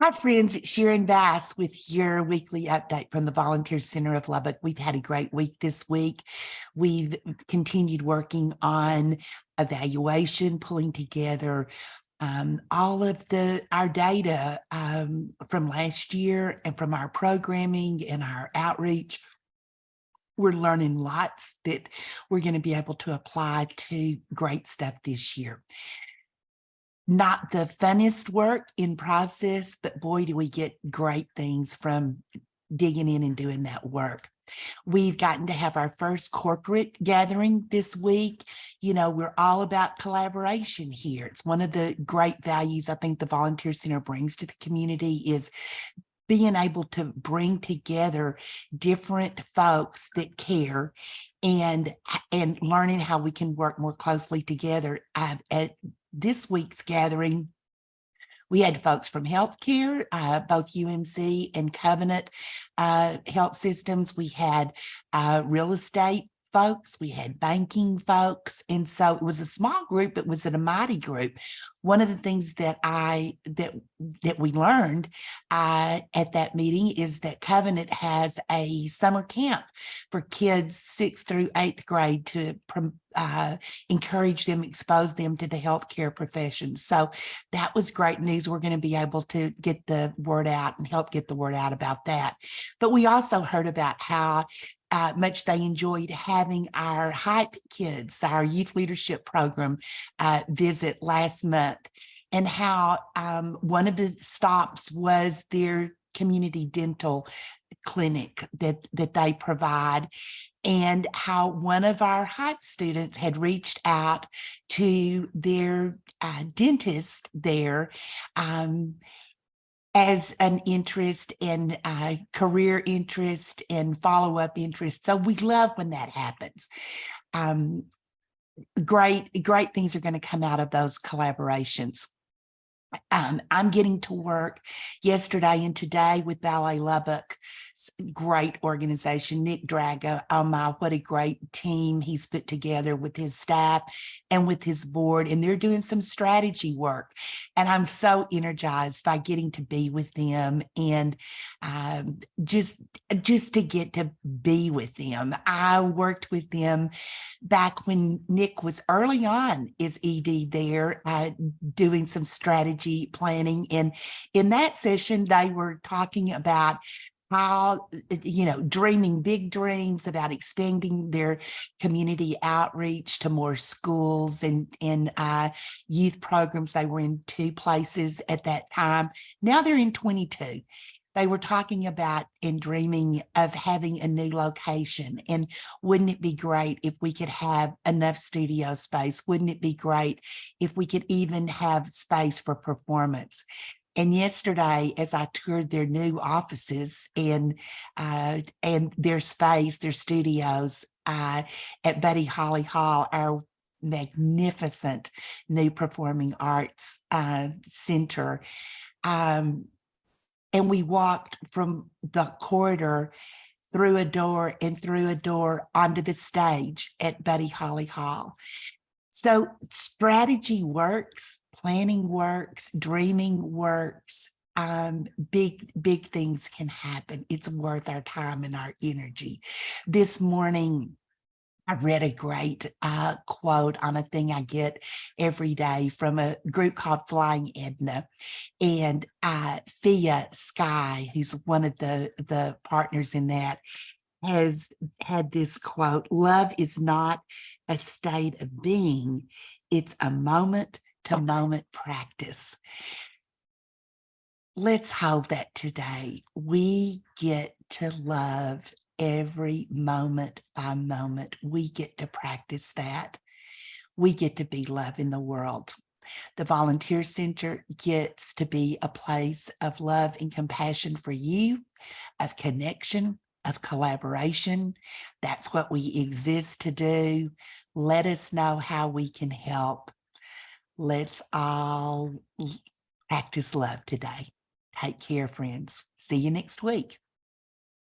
Hi, friends. It's Sharon Bass with your weekly update from the Volunteer Center of Lubbock. We've had a great week this week. We've continued working on evaluation, pulling together um, all of the our data um, from last year and from our programming and our outreach. We're learning lots that we're going to be able to apply to great stuff this year not the funnest work in process, but boy, do we get great things from digging in and doing that work. We've gotten to have our first corporate gathering this week. You know, we're all about collaboration here. It's one of the great values I think the Volunteer Center brings to the community is being able to bring together different folks that care and and learning how we can work more closely together. Uh, at this week's gathering, we had folks from healthcare, uh, both UMC and Covenant uh, Health Systems. We had uh, real estate folks, we had banking folks. And so it was a small group, it was a mighty group. One of the things that I that that we learned uh, at that meeting is that Covenant has a summer camp for kids sixth through eighth grade to uh, encourage them, expose them to the healthcare profession. So that was great news. We're going to be able to get the word out and help get the word out about that. But we also heard about how uh, much they enjoyed having our hype kids, our youth leadership program uh, visit last month and how um, one of the stops was their community dental clinic that, that they provide and how one of our hype students had reached out to their uh, dentist there um, as an interest and uh, career interest and follow-up interest. So we love when that happens. Um, great, great things are going to come out of those collaborations. Um, I'm getting to work yesterday and today with Ballet Lubbock, great organization. Nick Dragga, oh my, what a great team he's put together with his staff and with his board. And they're doing some strategy work. And I'm so energized by getting to be with them and um, just, just to get to be with them. I worked with them back when Nick was early on is ED there, uh, doing some strategy strategy planning. And in that session, they were talking about how, you know, dreaming big dreams about expanding their community outreach to more schools and, and uh, youth programs. They were in two places at that time. Now they're in 22 they were talking about and dreaming of having a new location. And wouldn't it be great if we could have enough studio space? Wouldn't it be great if we could even have space for performance? And yesterday, as I toured their new offices and uh, and their space, their studios uh, at Buddy Holly Hall, our magnificent new performing arts uh, center, um, and we walked from the corridor through a door and through a door onto the stage at Buddy Holly Hall. So strategy works, planning works, dreaming works, um, big, big things can happen. It's worth our time and our energy. This morning, I read a great uh, quote on a thing I get every day from a group called Flying Edna. And uh, Fia Skye, who's one of the, the partners in that, has had this quote, love is not a state of being, it's a moment to moment practice. Let's hold that today. We get to love every moment by moment. We get to practice that. We get to be love in the world. The Volunteer Center gets to be a place of love and compassion for you, of connection, of collaboration. That's what we exist to do. Let us know how we can help. Let's all practice love today. Take care, friends. See you next week.